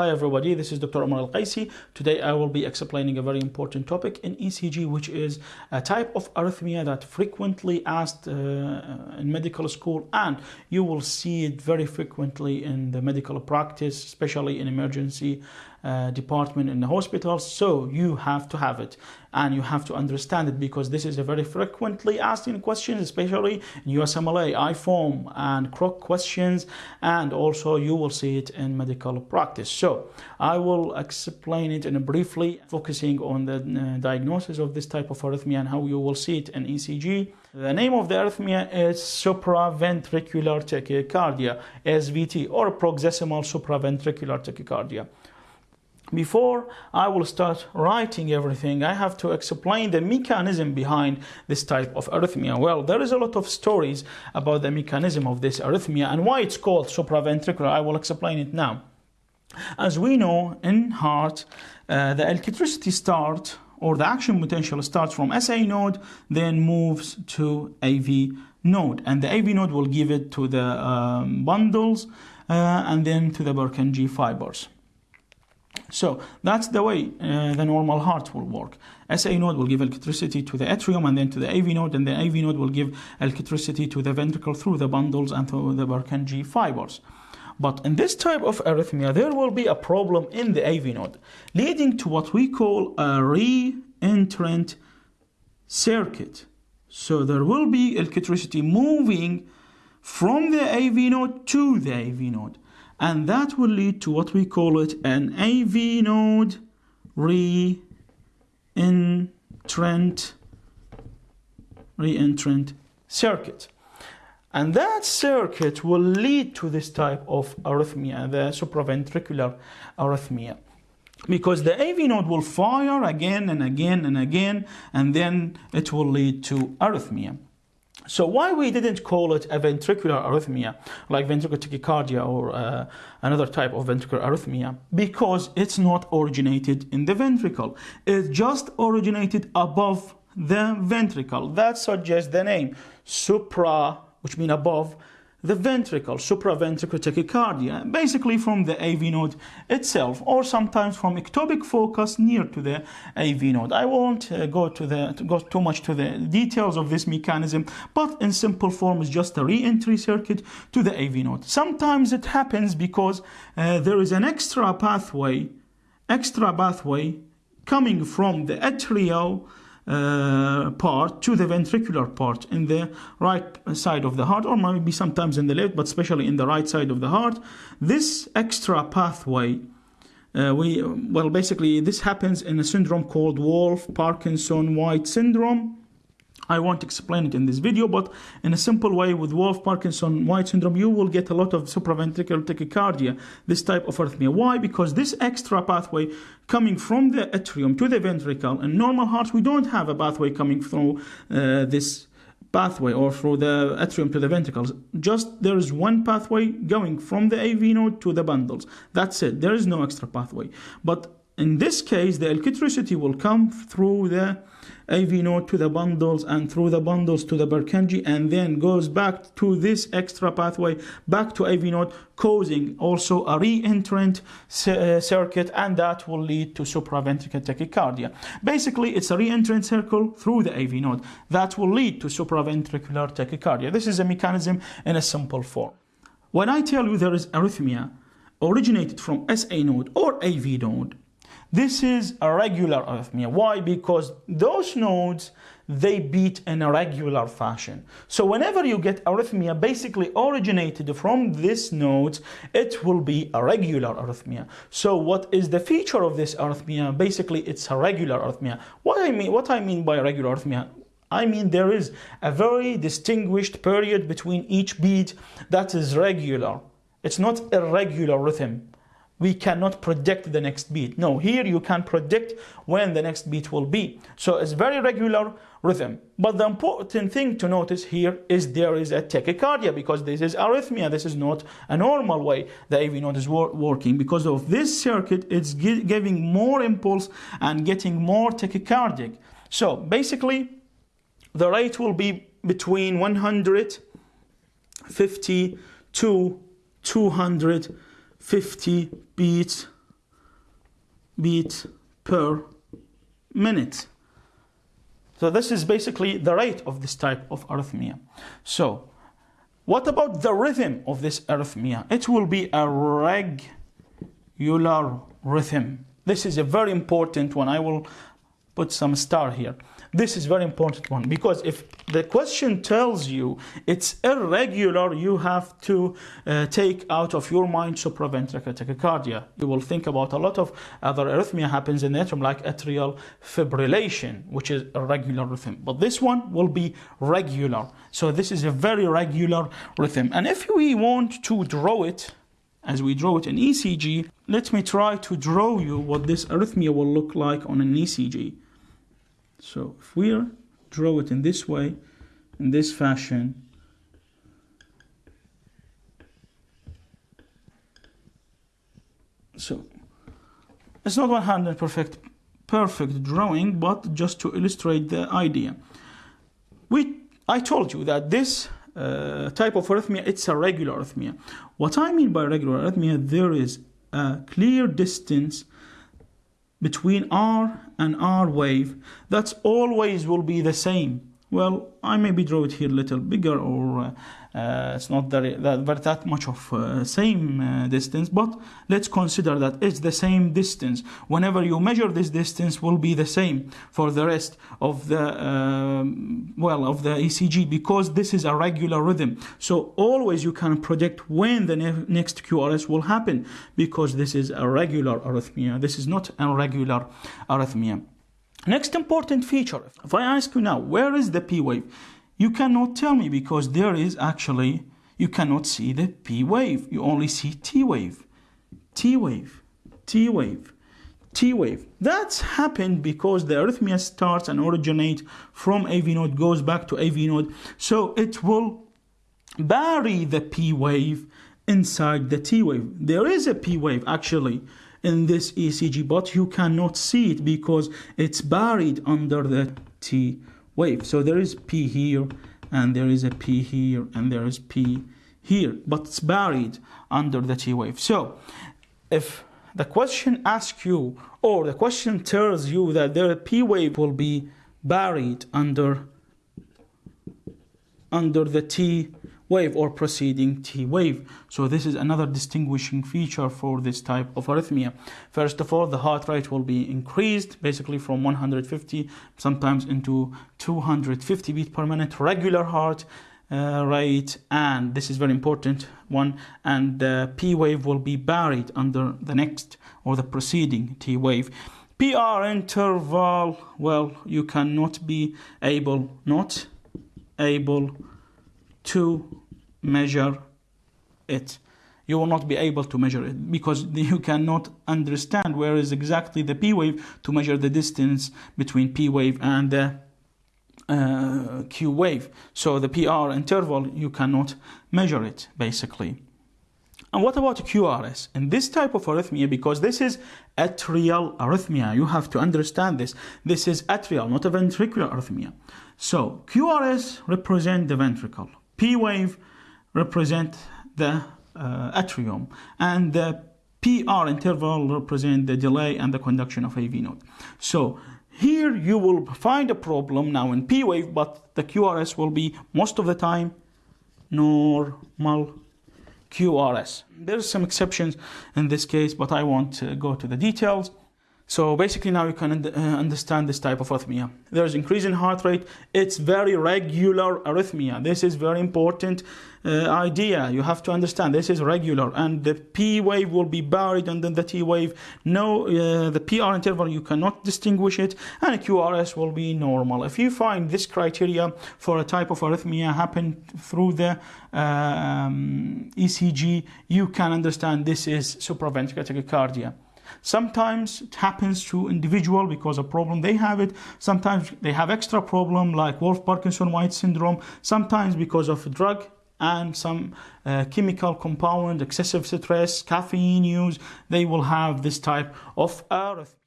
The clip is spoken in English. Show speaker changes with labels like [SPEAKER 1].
[SPEAKER 1] Hi everybody, this is Dr. Omar Al-Qaisi. Today I will be explaining a very important topic in ECG, which is a type of arrhythmia that frequently asked uh, in medical school and you will see it very frequently in the medical practice, especially in emergency uh, department in the hospital So you have to have it and you have to understand it because this is a very frequently asked in questions, especially in USMLE, IFOM and CROC questions, and also you will see it in medical practice. So I will explain it in a briefly, focusing on the uh, diagnosis of this type of arrhythmia and how you will see it in ECG. The name of the arrhythmia is supraventricular tachycardia, SVT, or paroxysmal supraventricular tachycardia. Before I will start writing everything, I have to explain the mechanism behind this type of arrhythmia. Well, there is a lot of stories about the mechanism of this arrhythmia and why it's called supraventricular. I will explain it now. As we know, in heart, uh, the electricity start or the action potential starts from SA node, then moves to AV node. And the AV node will give it to the um, bundles uh, and then to the Purkinje fibers. So that's the way uh, the normal heart will work. SA node will give electricity to the atrium and then to the AV node, and the AV node will give electricity to the ventricle through the bundles and through the Purkinje fibers. But in this type of arrhythmia, there will be a problem in the AV node, leading to what we call a re-entrant circuit. So there will be electricity moving from the AV node to the AV node and that will lead to what we call it an AV node re-entrant re-entrant circuit. And that circuit will lead to this type of arrhythmia, the supraventricular arrhythmia. Because the AV node will fire again and again and again, and then it will lead to arrhythmia. So why we didn't call it a ventricular arrhythmia, like ventricular tachycardia or uh, another type of ventricular arrhythmia? Because it's not originated in the ventricle. It just originated above the ventricle. That suggests the name supra, which means above, the ventricle, supraventricular tachycardia, basically from the AV node itself, or sometimes from ectopic focus near to the AV node. I won't uh, go to the to go too much to the details of this mechanism, but in simple form, it's just a re-entry circuit to the AV node. Sometimes it happens because uh, there is an extra pathway, extra pathway coming from the atrial uh, part to the ventricular part in the right side of the heart or maybe sometimes in the left but especially in the right side of the heart. This extra pathway uh, we well basically this happens in a syndrome called Wolff Parkinson White syndrome I won't explain it in this video, but in a simple way with Wolff Parkinson White syndrome, you will get a lot of supraventricular tachycardia, this type of arrhythmia. Why? Because this extra pathway coming from the atrium to the ventricle, in normal hearts, we don't have a pathway coming through uh, this pathway or through the atrium to the ventricles. Just there is one pathway going from the AV node to the bundles. That's it. There is no extra pathway. But in this case, the electricity will come through the AV node to the bundles and through the bundles to the Purkinje and then goes back to this extra pathway back to AV node causing also a re-entrant uh, circuit and that will lead to supraventricular tachycardia. Basically it's a re-entrant circle through the AV node that will lead to supraventricular tachycardia. This is a mechanism in a simple form. When I tell you there is arrhythmia originated from SA node or AV node, this is a regular arrhythmia. Why? Because those nodes, they beat in a regular fashion. So whenever you get arrhythmia basically originated from this nodes, it will be a regular arrhythmia. So what is the feature of this arrhythmia? Basically, it's a regular arrhythmia. What I mean, what I mean by regular arrhythmia, I mean there is a very distinguished period between each beat that is regular. It's not irregular rhythm we cannot predict the next beat. No, here you can predict when the next beat will be. So it's very regular rhythm. But the important thing to notice here is there is a tachycardia because this is arrhythmia. This is not a normal way the AV node is wor working. Because of this circuit, it's giving more impulse and getting more tachycardic. So basically, the rate will be between 150 to 200 50 beats beat per minute. So this is basically the rate of this type of arrhythmia. So what about the rhythm of this arrhythmia? It will be a regular rhythm. This is a very important one. I will put some star here. This is very important one because if the question tells you it's irregular, you have to uh, take out of your mind supraventricular tachycardia. You will think about a lot of other arrhythmia happens in the atrium like atrial fibrillation, which is a regular rhythm. But this one will be regular. So this is a very regular rhythm. And if we want to draw it, as we draw it in ECG, let me try to draw you what this arrhythmia will look like on an ECG. So if we draw it in this way, in this fashion, so it's not 100 perfect perfect drawing, but just to illustrate the idea. We, I told you that this uh, type of arrhythmia, it's a regular arrhythmia. What I mean by regular arrhythmia, there is a clear distance between R and R wave, that's always will be the same. Well, I maybe draw it here a little bigger or uh, uh, it's not that, that, that much of uh, same uh, distance, but let's consider that it's the same distance. Whenever you measure this distance will be the same for the rest of the, um, well, of the ECG because this is a regular rhythm. So always you can predict when the ne next QRS will happen because this is a regular arrhythmia. This is not a regular arrhythmia. Next important feature, if I ask you now, where is the P wave? You cannot tell me because there is actually, you cannot see the P wave. You only see T wave, T wave, T wave, T wave. That's happened because the arrhythmia starts and originate from AV node, goes back to AV node. So it will bury the P wave inside the T wave. There is a P wave actually in this ECG, but you cannot see it because it's buried under the T wave. So there is P here, and there is a P here, and there is P here, but it's buried under the T wave. So if the question asks you, or the question tells you that the P wave will be buried under under the T wave or preceding T wave. So this is another distinguishing feature for this type of arrhythmia. First of all, the heart rate will be increased basically from 150 sometimes into 250 beat per minute regular heart uh, rate and this is very important one and the P wave will be buried under the next or the preceding T wave. PR interval, well, you cannot be able, not able to measure it. You will not be able to measure it because you cannot understand where is exactly the P wave to measure the distance between P wave and the uh, Q wave. So the PR interval, you cannot measure it basically. And what about QRS? In this type of arrhythmia, because this is atrial arrhythmia, you have to understand this. This is atrial, not a ventricular arrhythmia. So QRS represent the ventricle. P wave represent the uh, atrium and the PR interval represent the delay and the conduction of AV node. So here you will find a problem now in P wave, but the QRS will be most of the time normal QRS. There's some exceptions in this case, but I won't uh, go to the details. So basically now you can uh, understand this type of arrhythmia. There's increase in heart rate. It's very regular arrhythmia. This is very important uh, idea. You have to understand this is regular and the P wave will be buried under the T wave. No, uh, the PR interval, you cannot distinguish it and QRS will be normal. If you find this criteria for a type of arrhythmia happen through the um, ECG, you can understand this is supraventricular tachycardia. Sometimes it happens to individual because a problem they have it. Sometimes they have extra problem like Wolff Parkinson White syndrome. Sometimes because of a drug and some uh, chemical compound, excessive stress, caffeine use, they will have this type of arrhythmia.